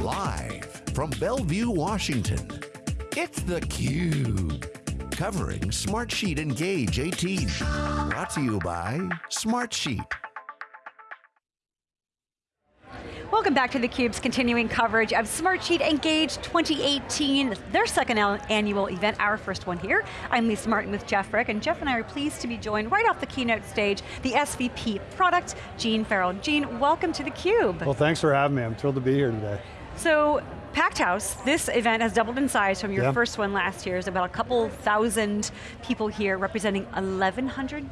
Live from Bellevue, Washington, it's theCUBE. Covering Smartsheet Engage 18. Brought to you by Smartsheet. Welcome back to theCUBE's continuing coverage of Smartsheet Engage 2018, their second annual event, our first one here. I'm Lisa Martin with Jeff Frick, and Jeff and I are pleased to be joined right off the keynote stage, the SVP product, Gene Farrell. Gene, welcome to theCUBE. Well, thanks for having me. I'm thrilled to be here today. So, packed house. This event has doubled in size from your yeah. first one last year. It's about a couple thousand people here representing 1,100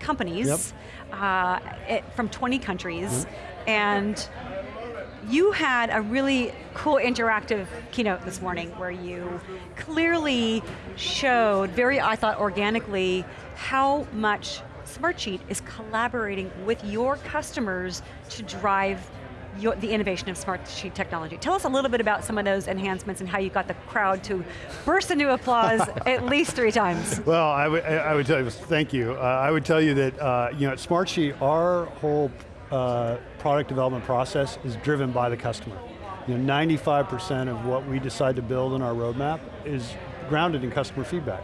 companies yep. uh, it, from 20 countries. Yep. And you had a really cool interactive keynote this morning where you clearly showed, very I thought organically, how much Smartsheet is collaborating with your customers to drive your, the innovation of Smartsheet technology. Tell us a little bit about some of those enhancements and how you got the crowd to burst into applause at least three times. Well, I, I would tell you, thank you. Uh, I would tell you that uh, you know, at Smartsheet, our whole uh, product development process is driven by the customer. You know, 95% of what we decide to build in our roadmap is grounded in customer feedback.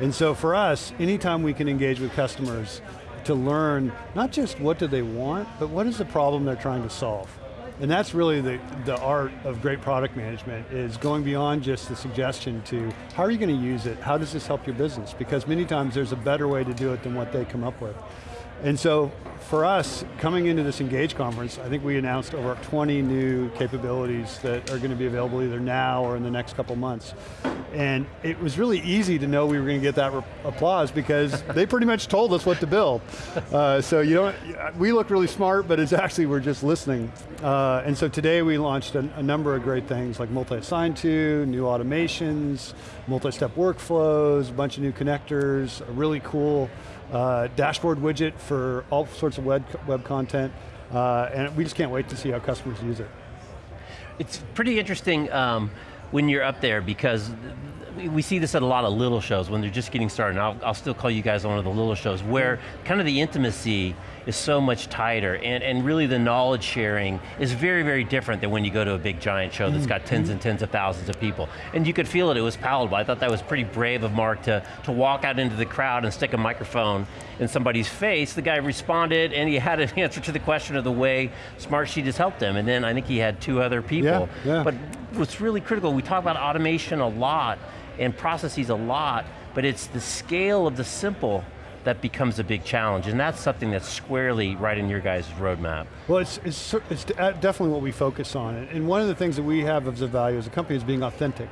And so for us, anytime we can engage with customers to learn not just what do they want, but what is the problem they're trying to solve. And that's really the, the art of great product management, is going beyond just the suggestion to, how are you going to use it? How does this help your business? Because many times there's a better way to do it than what they come up with. And so for us, coming into this Engage conference, I think we announced over 20 new capabilities that are going to be available either now or in the next couple months. And it was really easy to know we were going to get that applause because they pretty much told us what to build. Uh, so you don't, we look really smart, but it's actually we're just listening. Uh, and so today we launched a, a number of great things like multi-assign to, new automations, multi-step workflows, a bunch of new connectors, a really cool uh, dashboard widget for all sorts of web, web content, uh, and we just can't wait to see how customers use it. It's pretty interesting um, when you're up there because we see this at a lot of little shows when they're just getting started, I'll, I'll, still call you guys one of the little shows, where kind of the intimacy is so much tighter, and, and really the knowledge sharing is very, very different than when you go to a big giant show that's got tens and tens of thousands of people. And you could feel it, it was palatable. I thought that was pretty brave of Mark to, to walk out into the crowd and stick a microphone in somebody's face. The guy responded, and he had an answer to the question of the way Smartsheet has helped him. And then I think he had two other people. Yeah, yeah. But what's really critical, we talk about automation a lot, and processes a lot, but it's the scale of the simple that becomes a big challenge, and that's something that's squarely right in your guys' roadmap. Well, it's, it's, it's uh, definitely what we focus on, and one of the things that we have as a value as a company is being authentic,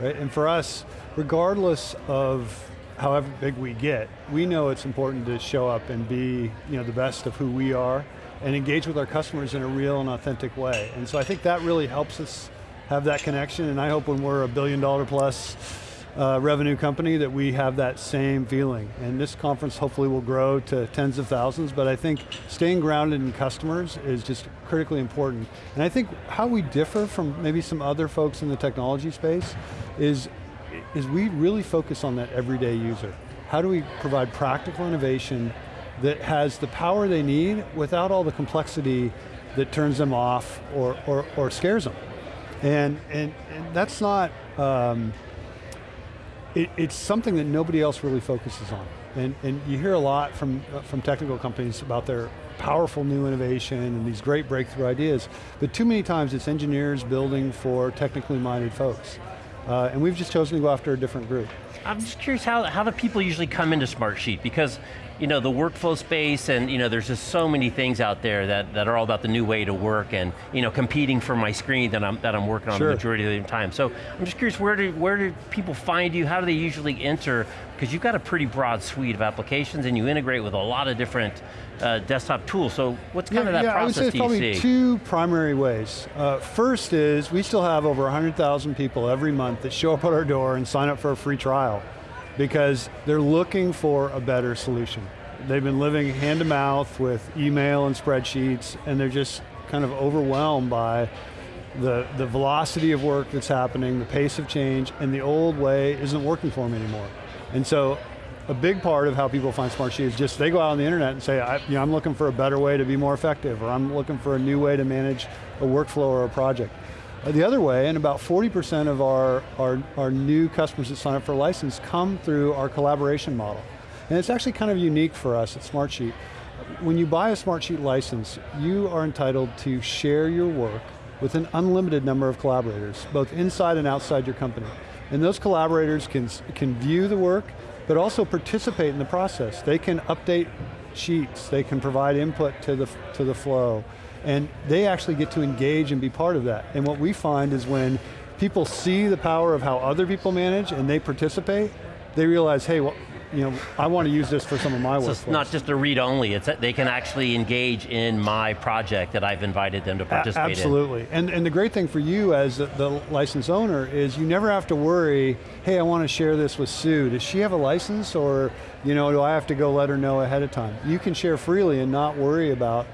right? And for us, regardless of however big we get, we know it's important to show up and be you know, the best of who we are, and engage with our customers in a real and authentic way. And so I think that really helps us have that connection, and I hope when we're a billion dollar plus uh, revenue company that we have that same feeling. And this conference hopefully will grow to tens of thousands, but I think staying grounded in customers is just critically important. And I think how we differ from maybe some other folks in the technology space is, is we really focus on that everyday user. How do we provide practical innovation that has the power they need without all the complexity that turns them off or, or, or scares them. And, and, and that's not, um, it, it's something that nobody else really focuses on. And, and you hear a lot from, uh, from technical companies about their powerful new innovation and these great breakthrough ideas, but too many times it's engineers building for technically minded folks. Uh, and we've just chosen to go after a different group. I'm just curious how, how do people usually come into Smartsheet? Because you know, the workflow space and you know, there's just so many things out there that, that are all about the new way to work and you know, competing for my screen that I'm, that I'm working on sure. the majority of the time. So I'm just curious, where do, where do people find you? How do they usually enter? Because you've got a pretty broad suite of applications and you integrate with a lot of different uh, desktop tools. So what's kind yeah, of that yeah, process I would say probably two primary ways. Uh, first is, we still have over 100,000 people every month that show up at our door and sign up for a free trial because they're looking for a better solution. They've been living hand to mouth with email and spreadsheets and they're just kind of overwhelmed by the, the velocity of work that's happening, the pace of change, and the old way isn't working for them anymore. And so a big part of how people find Smartsheet is just they go out on the internet and say, I, you know, I'm looking for a better way to be more effective, or I'm looking for a new way to manage a workflow or a project. uh, the other way, and about 40% of our, our, our new customers that sign up for a license come through our collaboration model. And it's actually kind of unique for us at Smartsheet. When you buy a Smartsheet license, you are entitled to share your work with an unlimited number of collaborators, both inside and outside your company. And those collaborators can, can view the work, but also participate in the process. They can update sheets, they can provide input to the, to the flow, and they actually get to engage and be part of that. And what we find is when people see the power of how other people manage and they participate, they realize, hey, well, you know, I want to use this for some of my work. So it's not just a read only, it's that they can actually engage in my project that I've invited them to participate a absolutely. in. Absolutely, and, and the great thing for you as the, the license owner is you never have to worry, hey, I want to share this with Sue. Does she have a license or, you know, do I have to go let her know ahead of time? You can share freely and not worry about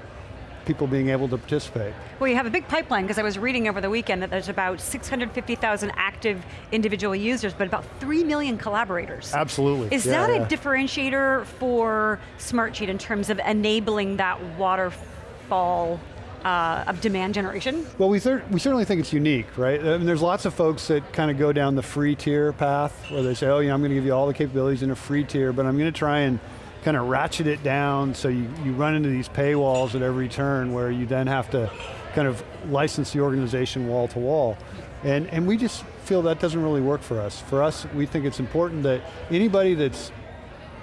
people being able to participate. Well, you have a big pipeline, because I was reading over the weekend that there's about 650,000 active individual users, but about 3 million collaborators. Absolutely. Is yeah, that yeah. a differentiator for Smartsheet in terms of enabling that waterfall uh, of demand generation? Well, we, we certainly think it's unique, right? I mean, there's lots of folks that kind of go down the free tier path, where they say, oh, yeah, I'm going to give you all the capabilities in a free tier, but I'm going to try and kind of ratchet it down so you, you run into these paywalls at every turn where you then have to kind of license the organization wall to wall. And, and we just feel that doesn't really work for us. For us, we think it's important that anybody that's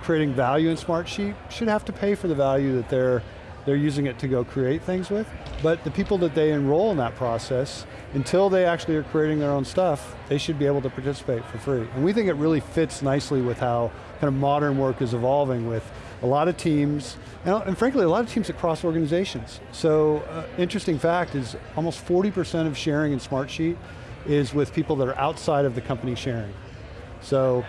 creating value in Smartsheet should have to pay for the value that they're, they're using it to go create things with. But the people that they enroll in that process, until they actually are creating their own stuff, they should be able to participate for free. And we think it really fits nicely with how kind of modern work is evolving with a lot of teams, and, and frankly, a lot of teams across organizations. So, uh, interesting fact is almost 40% of sharing in Smartsheet is with people that are outside of the company sharing. So,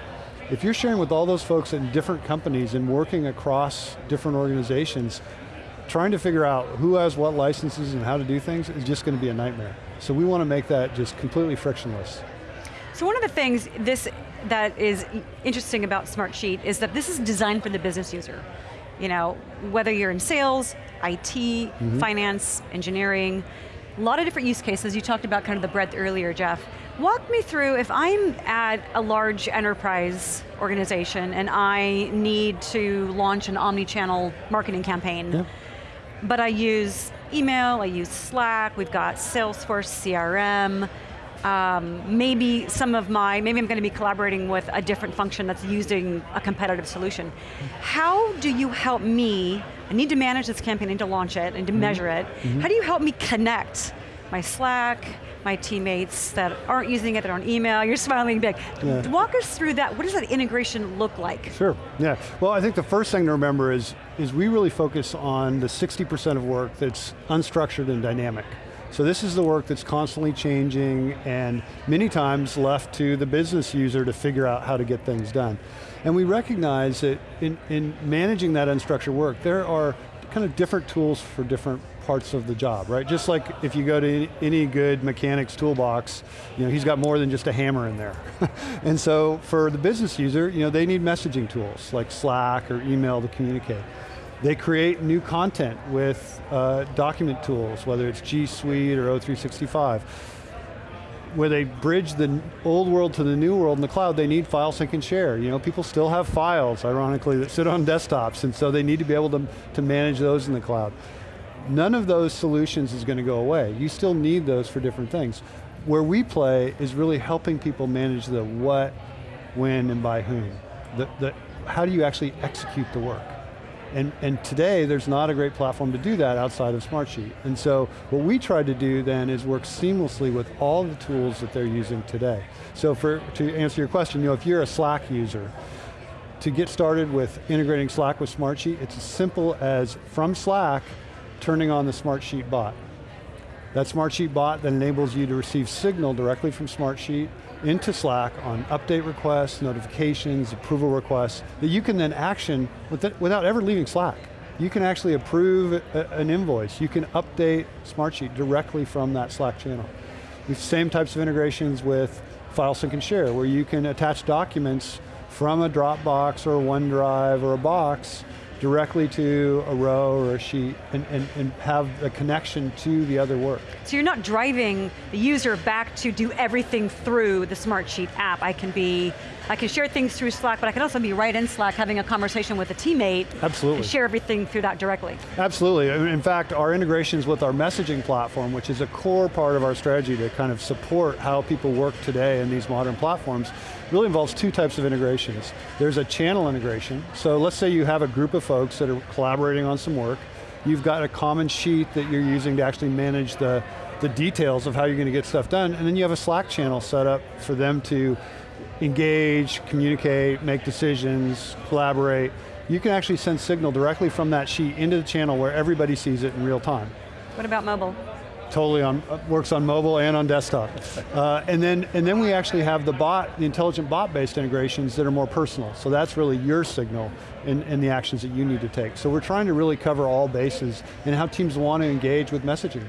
if you're sharing with all those folks in different companies and working across different organizations, trying to figure out who has what licenses and how to do things is just going to be a nightmare. So we want to make that just completely frictionless. So one of the things this that is interesting about Smartsheet is that this is designed for the business user. You know, whether you're in sales, IT, mm -hmm. finance, engineering, a lot of different use cases. You talked about kind of the breadth earlier, Jeff. Walk me through, if I'm at a large enterprise organization and I need to launch an omni-channel marketing campaign, yeah. but I use email, I use Slack, we've got Salesforce CRM, um, maybe some of my, maybe I'm going to be collaborating with a different function that's using a competitive solution. How do you help me, I need to manage this campaign, I need to launch it, and to mm -hmm. measure it. Mm -hmm. How do you help me connect my Slack, my teammates that aren't using it, that are on email, you're smiling big. Yeah. Walk us through that, what does that integration look like? Sure, yeah. Well, I think the first thing to remember is, is we really focus on the 60% of work that's unstructured and dynamic. So this is the work that's constantly changing and many times left to the business user to figure out how to get things done. And we recognize that in, in managing that unstructured work, there are kind of different tools for different parts of the job, right? Just like if you go to any good mechanic's toolbox, you know, he's got more than just a hammer in there. and so for the business user, you know, they need messaging tools like Slack or email to communicate. They create new content with uh, document tools, whether it's G Suite or O365. Where they bridge the old world to the new world in the cloud, they need file sync and share. You know, people still have files, ironically, that sit on desktops, and so they need to be able to, to manage those in the cloud. None of those solutions is going to go away. You still need those for different things. Where we play is really helping people manage the what, when, and by whom. The, the, how do you actually execute the work? And, and today, there's not a great platform to do that outside of Smartsheet. And so, what we tried to do then is work seamlessly with all the tools that they're using today. So for, to answer your question, you know, if you're a Slack user, to get started with integrating Slack with Smartsheet, it's as simple as, from Slack, turning on the Smartsheet bot. That Smartsheet bot that enables you to receive signal directly from Smartsheet into Slack on update requests, notifications, approval requests, that you can then action without ever leaving Slack. You can actually approve an invoice. You can update Smartsheet directly from that Slack channel. The same types of integrations with file sync and share, where you can attach documents from a Dropbox or OneDrive or a Box directly to a row or a sheet and, and, and have a connection to the other work. So you're not driving the user back to do everything through the Smartsheet app. I can be, I can share things through Slack, but I can also be right in Slack having a conversation with a teammate. Absolutely. Share everything through that directly. Absolutely, in fact, our integrations with our messaging platform, which is a core part of our strategy to kind of support how people work today in these modern platforms, really involves two types of integrations. There's a channel integration, so let's say you have a group of folks that are collaborating on some work, you've got a common sheet that you're using to actually manage the, the details of how you're going to get stuff done, and then you have a Slack channel set up for them to engage, communicate, make decisions, collaborate. You can actually send signal directly from that sheet into the channel where everybody sees it in real time. What about mobile? totally on, uh, works on mobile and on desktop. Uh, and, then, and then we actually have the bot, the intelligent bot-based integrations that are more personal. So that's really your signal and, in the actions that you need to take. So we're trying to really cover all bases and how teams want to engage with messaging.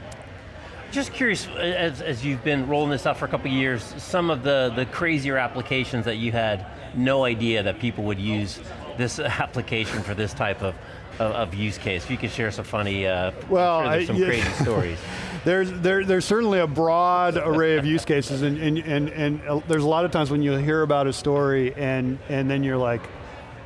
Just curious, as, as you've been rolling this out for a couple years, some of the, the crazier applications that you had no idea that people would use this application for this type of, of, of use case. If you could share some funny, uh, well, sure some yeah. crazy stories. there's, there, there's certainly a broad array of use cases and, and, and, and uh, there's a lot of times when you hear about a story and, and then you're like,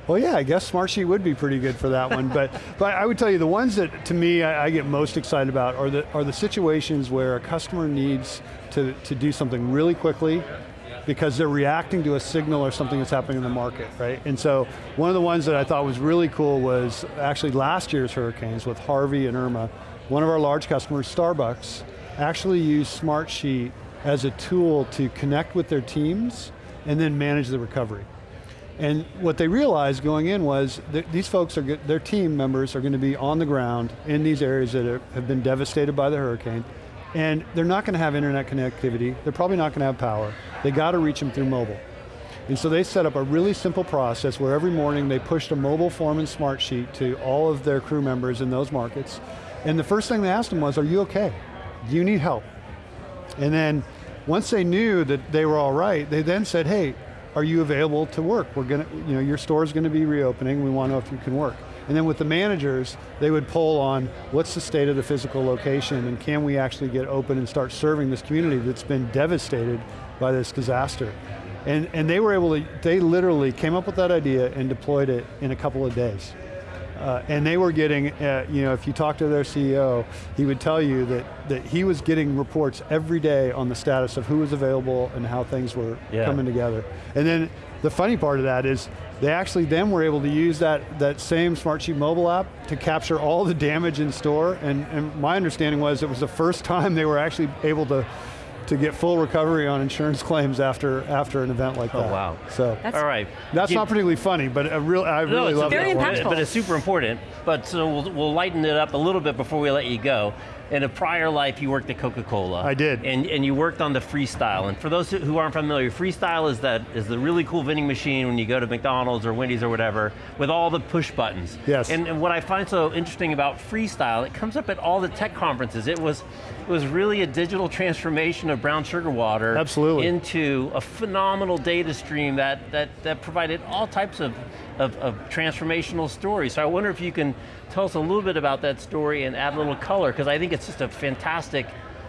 well yeah, I guess Smartsheet would be pretty good for that one, but, but I would tell you the ones that to me I, I, get most excited about are the, are the situations where a customer needs to, to do something really quickly because they're reacting to a signal or something that's happening in the market, right? And so one of the ones that I thought was really cool was actually last year's hurricanes with Harvey and Irma. One of our large customers, Starbucks, actually used Smartsheet as a tool to connect with their teams and then manage the recovery. And what they realized going in was that these folks are, their team members are going to be on the ground in these areas that are, have been devastated by the hurricane, and they're not going to have internet connectivity, they're probably not going to have power. They got to reach them through mobile. And so they set up a really simple process where every morning they pushed a mobile form and Smartsheet to all of their crew members in those markets. And the first thing they asked them was, are you okay? Do you need help? And then once they knew that they were all right, they then said, hey, are you available to work? We're going to, you know, your store's going to be reopening, we want to know if you can work. And then with the managers, they would pull on what's the state of the physical location and can we actually get open and start serving this community that's been devastated by this disaster. And, and they were able to, they literally came up with that idea and deployed it in a couple of days. Uh, and they were getting, uh, you know, if you talk to their CEO, he would tell you that, that he was getting reports every day on the status of who was available and how things were yeah. coming together. And then the funny part of that is they actually then were able to use that, that same Smartsheet mobile app to capture all the damage in store, and, and my understanding was it was the first time they were actually able to to get full recovery on insurance claims after after an event like oh, that. Oh wow. So that's, all right. That's you, not particularly funny, but a real I really, I no, really love very it. Impactful. But it's super important. But so we'll, we'll lighten it up a little bit before we let you go in a prior life, you worked at Coca-Cola. I did. And, and you worked on the Freestyle. And for those who aren't familiar, Freestyle is that is the really cool vending machine when you go to McDonald's or Wendy's or whatever, with all the push buttons. Yes. And, and what I find so interesting about Freestyle, it comes up at all the tech conferences. It was, it was really a digital transformation of brown sugar water Absolutely. into a phenomenal data stream that, that, that provided all types of, of, of transformational stories. So I wonder if you can tell us a little bit about that story and add a little color, because I think it's just a fantastic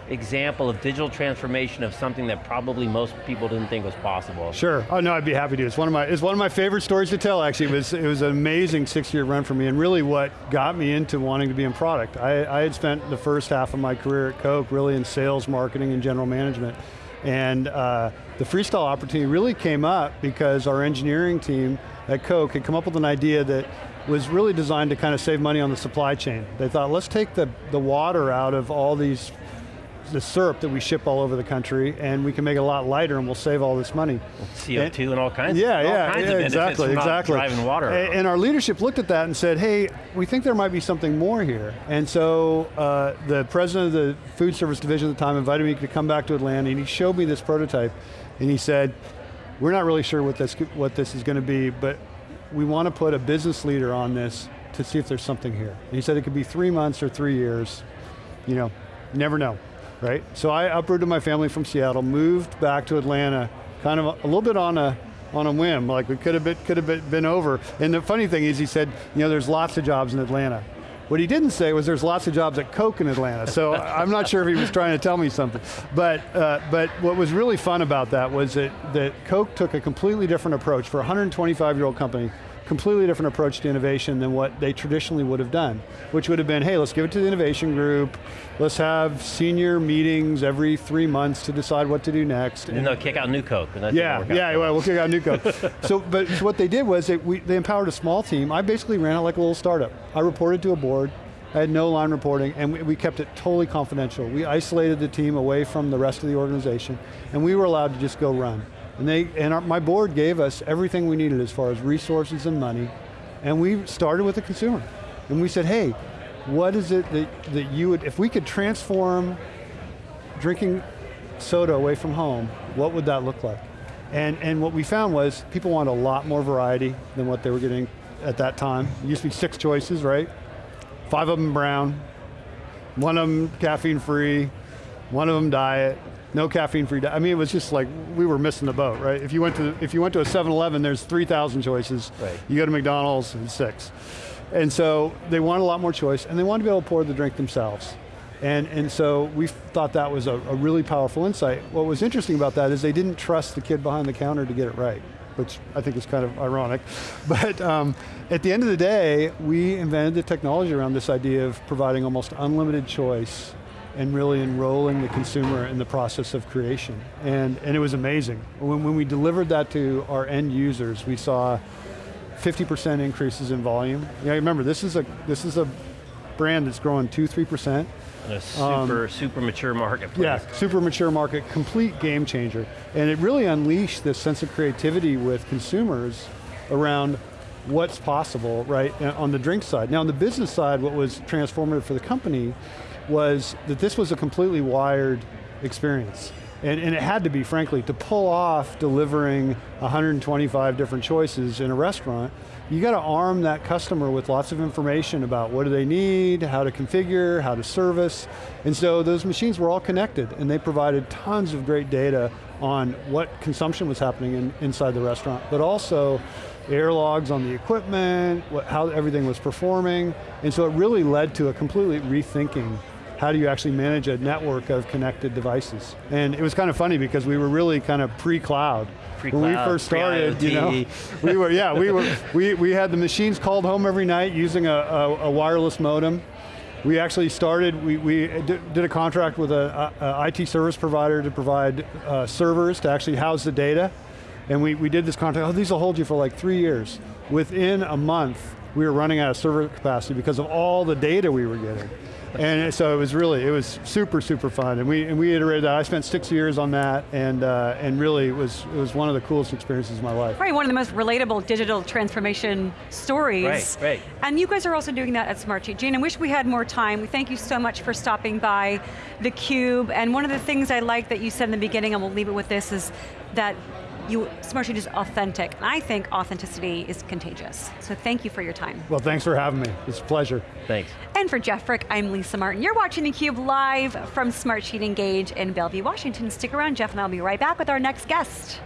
example of digital transformation of something that probably most people didn't think was possible. Sure, oh no, I'd be happy to. It's one of my, it's one of my favorite stories to tell actually. It was, it was an amazing six year run for me and really what got me into wanting to be in product. I, I had spent the first half of my career at Coke really in sales, marketing, and general management. And uh, the freestyle opportunity really came up because our engineering team at Coke had come up with an idea that was really designed to kind of save money on the supply chain. They thought, let's take the, the water out of all these the syrup that we ship all over the country, and we can make it a lot lighter, and we'll save all this money. CO2 and, and all kinds. Yeah, all yeah, kinds yeah, of exactly, exactly. Driving water. And, and, our leadership looked at that and said, "Hey, we think there might be something more here." And so uh, the president of the food service division at the time invited me to come back to Atlanta, and he showed me this prototype, and he said, "We're not really sure what this what this is going to be, but we want to put a business leader on this to see if there's something here. And he said it could be three months or three years, you know, never know, right? So I uprooted my family from Seattle, moved back to Atlanta, kind of a, a little bit on a, on a whim. Like we could have been, could have been, been over. And the funny thing is he said, you know, there's lots of jobs in Atlanta. What he didn't say was there's lots of jobs at Coke in Atlanta, so I'm not sure if he was trying to tell me something. But, uh, but what was really fun about that was that, that Coke took a completely different approach for a 125 year old company completely different approach to innovation than what they traditionally would have done, which would have been, hey, let's give it to the innovation group, let's have senior meetings every three months to decide what to do next. And, and they'll kick out new Coke. yeah, yeah, well, we'll kick out new Coke. so, but so what they did was they, we, they empowered a small team. I basically ran it like a little startup. I reported to a board, I had no line reporting, and we, we, kept it totally confidential. We isolated the team away from the rest of the organization, and we were allowed to just go run. And, they, and our, my board gave us everything we needed as far as resources and money, and we started with the consumer. And we said, hey, what is it that, that you would, if we could transform drinking soda away from home, what would that look like? And, and what we found was people wanted a lot more variety than what they were getting at that time. It used to be six choices, right? Five of them brown, one of them caffeine free, one of them diet, no caffeine free. I mean, it was just like we were missing the boat, right? If you went to if you went to a 7-Eleven, there's 3,000 choices. Right. You go to McDonald's, and six. And so they want a lot more choice, and they want to be able to pour the drink themselves. And, and so we thought that was a, a really powerful insight. What was interesting about that is they didn't trust the kid behind the counter to get it right which I think is kind of ironic. But um, at the end of the day, we invented the technology around this idea of providing almost unlimited choice and really enrolling the consumer in the process of creation. And, and it was amazing. When, when we delivered that to our end users, we saw 50% increases in volume. Yeah, remember, this is a, this is a brand that's growing two, 3%. A super, um, super mature marketplace. Yeah, super mature market, complete game changer. And it really unleashed this sense of creativity with consumers around what's possible, right, on the drink side. Now on the business side, what was transformative for the company was that this was a completely wired experience. And, and, it had to be, frankly, to pull off delivering 125 different choices in a restaurant, you got to arm that customer with lots of information about what do they need, how to configure, how to service. And so those machines were all connected and they provided tons of great data on what consumption was happening in, inside the restaurant, but also air logs on the equipment, what, how everything was performing. And so it really led to a completely rethinking how do you actually manage a network of connected devices? And it was kind of funny because we were really kind of pre-cloud. Pre when we first started, you know, we were, yeah, we were, we, we had the machines called home every night using a, a, a wireless modem. We actually started, we, we did a contract with a, a, IT service provider to provide uh, servers to actually house the data. And we, we did this contract, oh, these will hold you for like three years. Within a month, we were running out of server capacity because of all the data we were getting and so it was really, it was super, super fun. And we, and we iterated that. I spent six years on that, and, uh, and really it was, it was one of the coolest experiences of my life. Probably one of the most relatable digital transformation stories. Right, right. And you guys are also doing that at Smartsheet. Gene, I wish we had more time. We thank you so much for stopping by theCUBE, and one of the things I like that you said in the beginning, and we'll leave it with this, is that you, Smartsheet is authentic. And I think authenticity is contagious. So thank you for your time. Well, thanks for having me. It's a pleasure. Thanks. And for Jeff Frick, I'm Lisa Martin. You're watching theCUBE live from Smartsheet Engage in Bellevue, Washington. Stick around, Jeff and I'll be right back with our next guest.